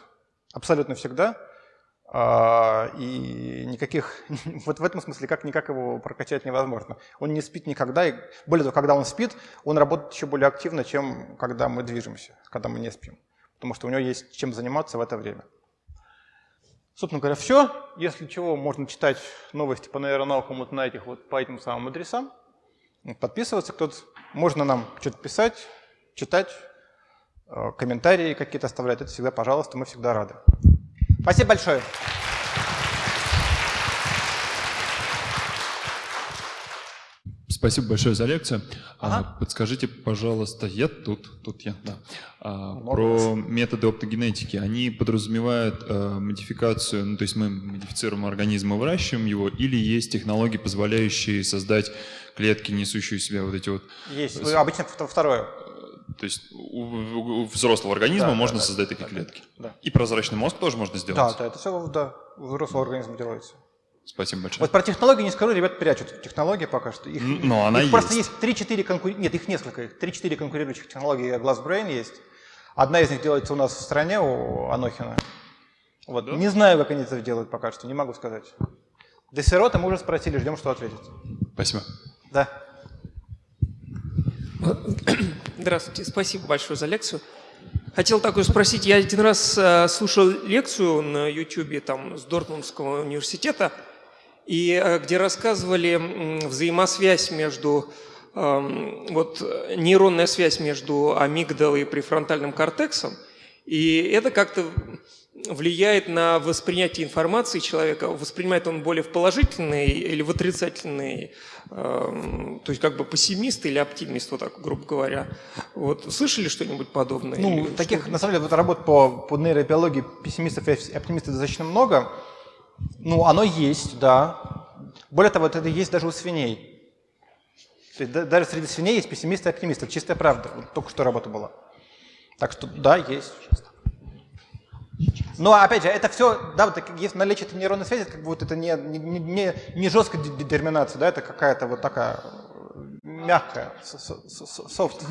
абсолютно всегда, а, и никаких, вот в этом смысле как никак его прокачать невозможно. Он не спит никогда, и более того, когда он спит, он работает еще более активно, чем когда мы движемся, когда мы не спим, потому что у него есть чем заниматься в это время. Собственно говоря, все. Если чего, можно читать новости по нейронаукам вот на этих вот по этим самым адресам подписываться кто-то. Можно нам что-то писать, читать, э, комментарии какие-то оставлять. Это всегда, пожалуйста, мы всегда рады. Спасибо большое. Спасибо большое за лекцию. А, ага. Подскажите, пожалуйста, я тут, тут я, да. А, про методы оптогенетики. Они подразумевают а, модификацию, ну, то есть мы модифицируем организм и выращиваем его, или есть технологии, позволяющие создать клетки, несущие в себя вот эти вот... Есть, обычно второе. То есть у, у взрослого организма да, можно да, создать да, такие да, клетки. Да. И прозрачный мозг тоже можно сделать. Да, да, это все да, у взрослого организма делается. Спасибо большое. Вот про технологии не скажу, ребят прячут технологии пока что. Их, Но она их есть. просто есть 3-4 конкур... Нет, их несколько. 3-4 конкурирующих технологии GlassBrain есть. Одна из них делается у нас в стране, у Анохина. Вот. Да? Не знаю, как они это делают пока что, не могу сказать. Десерота мы уже спросили, ждем, что ответит. Спасибо. Да. Здравствуйте, спасибо большое за лекцию. Хотел такое спросить, я один раз э, слушал лекцию на YouTube там, с Дортмундского университета, и э, где рассказывали взаимосвязь между, э, вот нейронная связь между амигдалой и префронтальным кортексом, и это как-то влияет на воспринятие информации человека, воспринимает он более в положительный или в отрицательный, э, то есть как бы пессимист или оптимист, вот так, грубо говоря. Вот слышали что-нибудь подобное? Ну, или таких, на самом деле, вот работ по, по нейробиологии пессимистов и оптимистов достаточно много. Ну, оно есть, да. Более того, это есть даже у свиней. То есть, даже среди свиней есть пессимисты и оптимисты. чистая правда. Вот только что работа была. Так что да, есть. Но опять же, это все, да, вот если наличие этой нейронной связи, как бы вот это не, не, не, не жесткая детерминация, да, это какая-то вот такая мягкая, софт.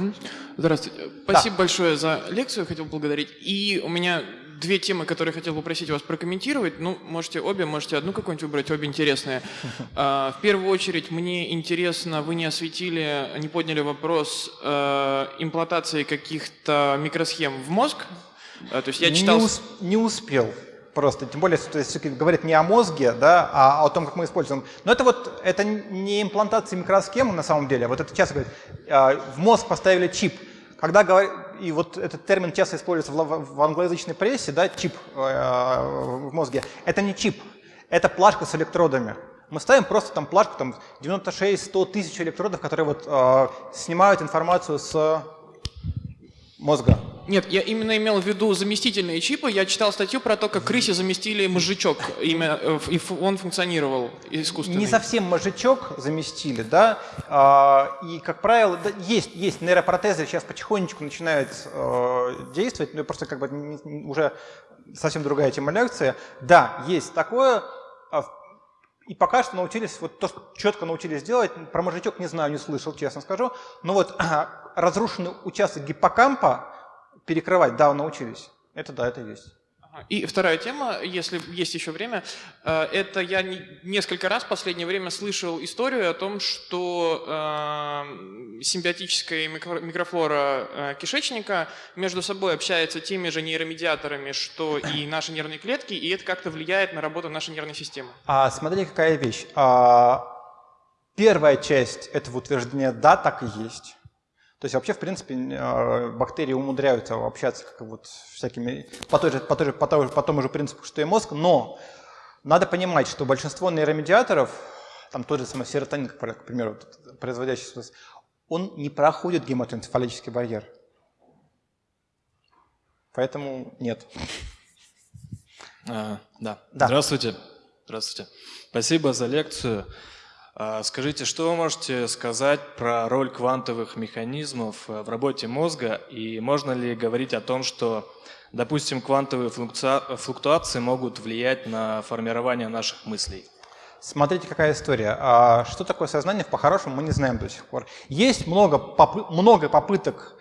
Здравствуйте. Спасибо да. большое за лекцию, хотел поблагодарить. И у меня две темы, которые хотел попросить вас прокомментировать. Ну, можете обе, можете одну какую-нибудь выбрать, обе интересные. А, в первую очередь, мне интересно, вы не осветили, не подняли вопрос э, имплантации каких-то микросхем в мозг, а, то есть я читал... Не, усп не успел просто, тем более, что все говорит не о мозге, да, а о том, как мы используем. Но это вот, это не имплантация микросхемы на самом деле, вот это часто говорят, а, в мозг поставили чип. Когда говорят, и вот этот термин часто используется в, в англоязычной прессе, да, чип э, в мозге, это не чип, это плашка с электродами. Мы ставим просто там плашку, там 96-100 тысяч электродов, которые вот э, снимают информацию с мозга. Нет, я именно имел в виду заместительные чипы. Я читал статью про то, как крысе заместили мозжечок, имя, э, и он функционировал искусственно. Не совсем мозжечок заместили, да. А, и, как правило, есть, есть нейропротезы, сейчас потихонечку начинают э, действовать, но просто как бы уже совсем другая тема лекции. Да, есть такое. А и пока что научились, вот то, что четко научились делать, про мозжечок не знаю, не слышал, честно скажу, но вот разрушенный участок гиппокампа, перекрывать, да, научились. Это да, это есть. И вторая тема, если есть еще время, э, это я несколько раз в последнее время слышал историю о том, что э, симбиотическая микрофлора э, кишечника между собой общается теми же нейромедиаторами, что и наши нервные клетки, и это как-то влияет на работу нашей нервной системы. А, смотри, какая вещь. А, первая часть этого утверждения «да, так и есть». То есть вообще, в принципе, а, бактерии умудряются общаться как вот всякими, по, той же, по, той же, по, той, по тому же принципу, что и мозг, но надо понимать, что большинство нейромедиаторов, там тот же самый серотонин, к примеру, производящий он не проходит гематоэнцефалический барьер. Поэтому нет. А, да. да. Здравствуйте. Здравствуйте. Спасибо за лекцию. А, скажите, что вы можете сказать про роль квантовых механизмов э, в работе мозга и можно ли говорить о том, что, допустим, квантовые флуктуации могут влиять на формирование наших мыслей? Смотрите, какая история. А что такое сознание, по-хорошему, мы не знаем до сих пор. Есть много, попы много попыток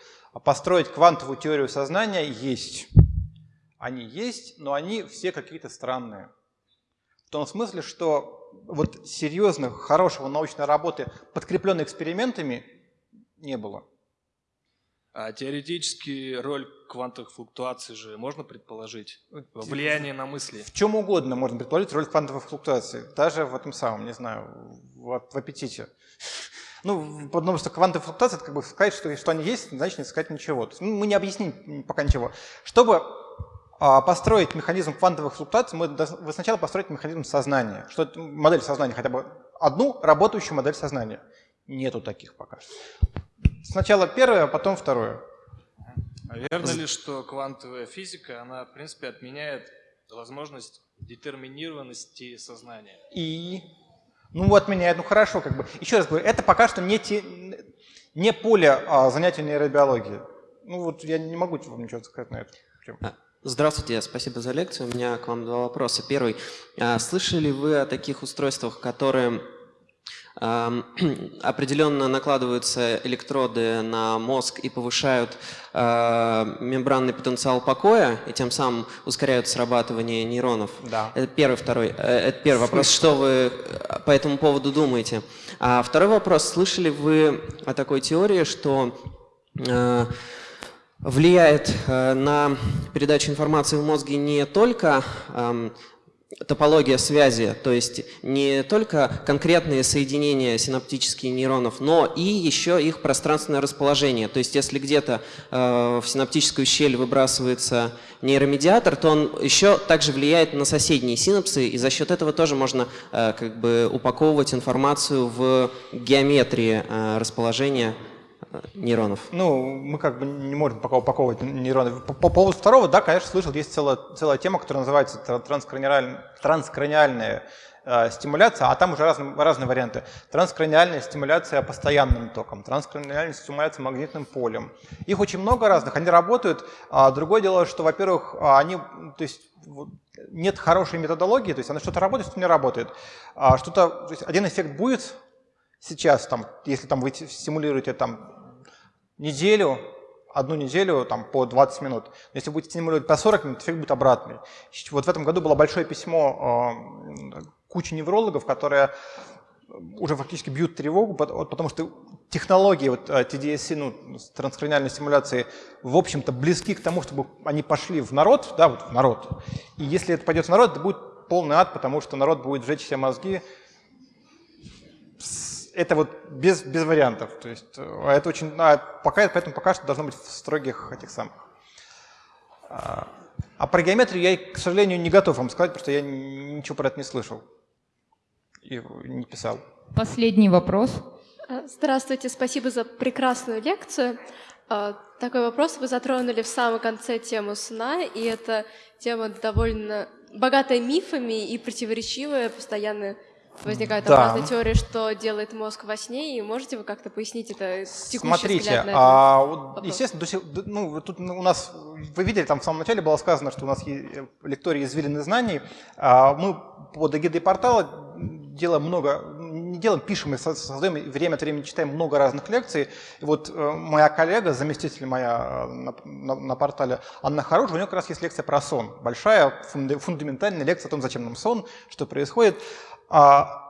построить квантовую теорию сознания, есть. Они есть, но они все какие-то странные. В том смысле, что вот серьезной, хорошего научной работы, подкрепленной экспериментами, не было. А теоретически роль квантовых флуктуаций же можно предположить? Влияние на мысли? В чем угодно можно предположить роль квантовых флуктуаций. Даже в этом самом, не знаю, в, в аппетите. Ну, потому что квантовые флуктуации, это как бы сказать, что, что они есть, значит не сказать ничего. То есть, ну, мы не объясним пока ничего. Чтобы построить механизм квантовых флуктуаций, мы вы сначала построить механизм сознания. Что модель сознания, хотя бы одну работающую модель сознания. Нету таких пока что. Сначала первое, а потом второе. А верно ли, что квантовая физика, она, в принципе, отменяет возможность детерминированности сознания? И? Ну, отменяет, ну хорошо, как бы. Еще раз говорю, это пока что не, те, не поле а, занятий нейробиологии. Ну вот я не могу вам ничего сказать на это. А, здравствуйте, спасибо за лекцию. У меня к вам два вопроса. Первый. А, слышали вы о таких устройствах, которые определенно накладываются электроды на мозг и повышают э, мембранный потенциал покоя, и тем самым ускоряют срабатывание нейронов. Да. Это первый, второй. Э, это первый вопрос. Что вы по этому поводу думаете? А второй вопрос. Слышали вы о такой теории, что э, влияет э, на передачу информации в мозге не только э, топология связи, то есть не только конкретные соединения синаптических нейронов, но и еще их пространственное расположение. То есть если где-то э, в синаптическую щель выбрасывается нейромедиатор, то он еще также влияет на соседние синапсы, и за счет этого тоже можно э, как бы упаковывать информацию в геометрии расположения нейронов? Ну, мы как бы не можем пока упаковывать нейроны. По, по поводу второго, да, конечно, слышал, есть целая, целая тема, которая называется транскраниальная, транскраниальная э, стимуляция, а там уже разные, разные варианты. Транскраниальная стимуляция постоянным током, транскраниальная стимуляция магнитным полем. Их очень много разных, они работают. А другое дело, что, во-первых, они, то есть, нет хорошей методологии, то есть она что-то работает, что-то не работает. А что-то, один эффект будет сейчас, там, если там вы стимулируете там неделю, одну неделю там, по 20 минут. Если будете стимулировать по 40 минут, эффект будет обратный. Вот в этом году было большое письмо э, кучи неврологов, которые уже фактически бьют тревогу, потому что технологии вот, TDSC, ну, транскраниальной стимуляции, в общем-то, близки к тому, чтобы они пошли в народ, да, вот в народ. И если это пойдет в народ, это будет полный ад, потому что народ будет сжечь все мозги, это вот без, без вариантов. То есть а это очень, а пока, поэтому пока что должно быть в строгих этих самых. А, а про геометрию я, к сожалению, не готов вам сказать, потому что я ничего про это не слышал и не писал. Последний вопрос. А, здравствуйте, спасибо за прекрасную лекцию. Такой вопрос. Вы затронули в самом конце тему сна, и эта тема довольно богатая мифами и противоречивая, постоянно возникают да. разные теории, что делает мозг во сне, и можете вы как-то пояснить это текущий Смотрите, а, естественно, ну, тут у нас, вы видели, там в самом начале было сказано, что у нас лектории извилины знаний. А мы под эгидой портала делаем много, не делаем, пишем и создаем, и время от времени читаем много разных лекций. И вот э, моя коллега, заместитель моя э, на, на, на портале Анна Хорошая, у нее как раз есть лекция про сон. Большая, фундаментальная лекция о том, зачем нам сон, что происходит. А,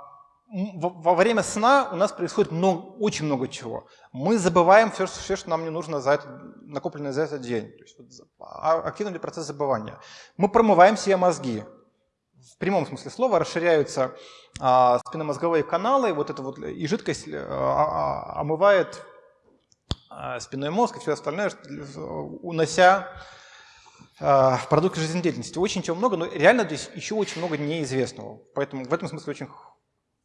во время сна у нас происходит много, очень много чего. Мы забываем все, все, что нам не нужно за это, накопленное за этот день. То есть, вот, а, активный процесс забывания. Мы промываем себе мозги. В прямом смысле слова расширяются а, спинномозговые каналы, вот это вот, и жидкость а, а, омывает а, спинной мозг и все остальное, унося в продукты жизнедеятельности. Очень чего много, но реально здесь еще очень много неизвестного. Поэтому в этом смысле очень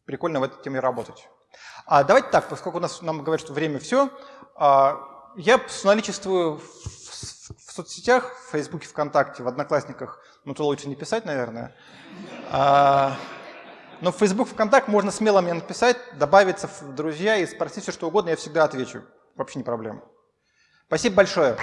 прикольно в этой теме работать. А давайте так, поскольку у нас нам говорят, что время все, я наличествую в, соцсетях, в Фейсбуке, ВКонтакте, в Одноклассниках, ну то лучше не писать, наверное. Но в Facebook, ВКонтакте можно смело мне написать, добавиться в друзья и спросить все, что угодно, я всегда отвечу. Вообще не проблема. Спасибо большое.